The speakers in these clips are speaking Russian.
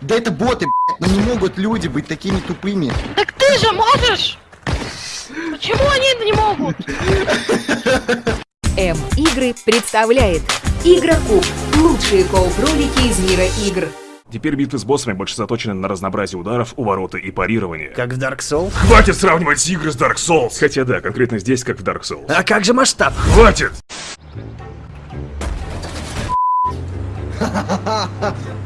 Да это боты, блядь, но не могут люди быть такими тупыми. Так ты же можешь! Почему они это не могут? М-игры представляет Игрокуб. Лучшие кооп-ролики из мира игр. Теперь битвы с боссами больше заточены на разнообразие ударов, увороты и парирование. Как в Dark Souls? Хватит сравнивать игры с Dark Souls! Хотя да, конкретно здесь, как в Dark Souls. А как же масштаб? Хватит!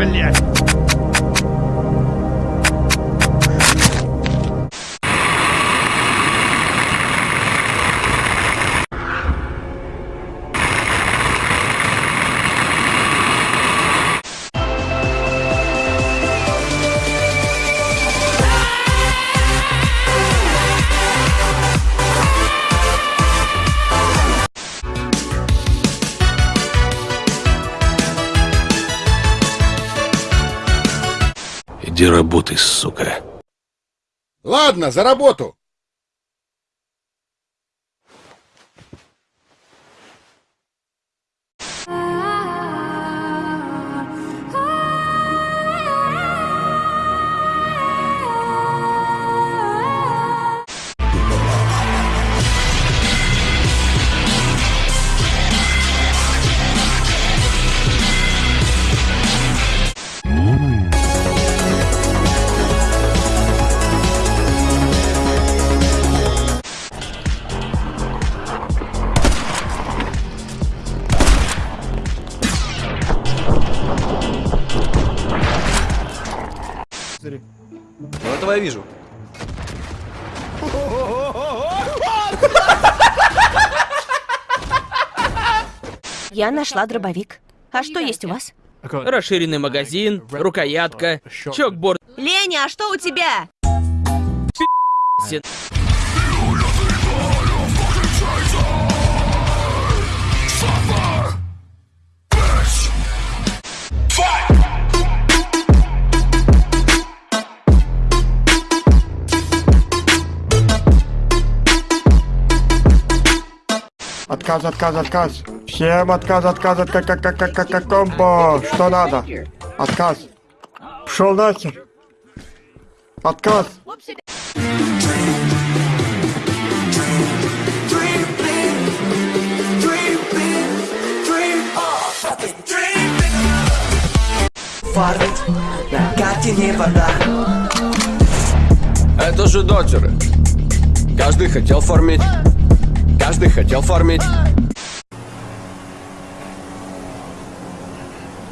William. Иди работай, сука. Ладно, за работу! Ну этого я вижу. Я нашла дробовик. А что есть у вас? Расширенный магазин, рукоятка, чокборд. Леня, а что у тебя? Отказ, отказ, отказ. Всем отказ, отказ, отказ, как, как, как, как, как комбо. Что надо? Отказ. Пшел нахер. Отказ. Фармить на карте не вода. Это же дотеры. Каждый хотел фармить. Каждый хотел фармить.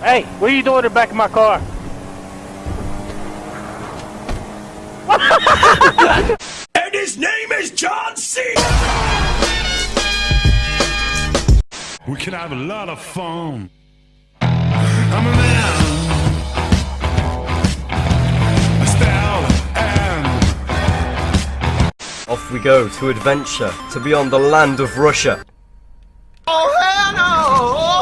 Hey, what are you doing in the back of my car? And his name is John C. We can have a lot of fun. I'm a man. Off we go to adventure, to beyond the land of Russia. Oh, hell no!